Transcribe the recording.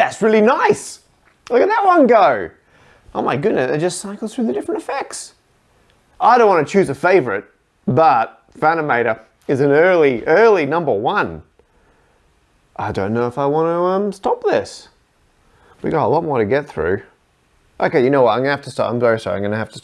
That's really nice. Look at that one go. Oh my goodness, it just cycles through the different effects. I don't want to choose a favorite, but Fanimator is an early, early number one. I don't know if I want to um, stop this. We got a lot more to get through. Okay, you know what? I'm gonna have to stop. I'm very sorry. I'm gonna have to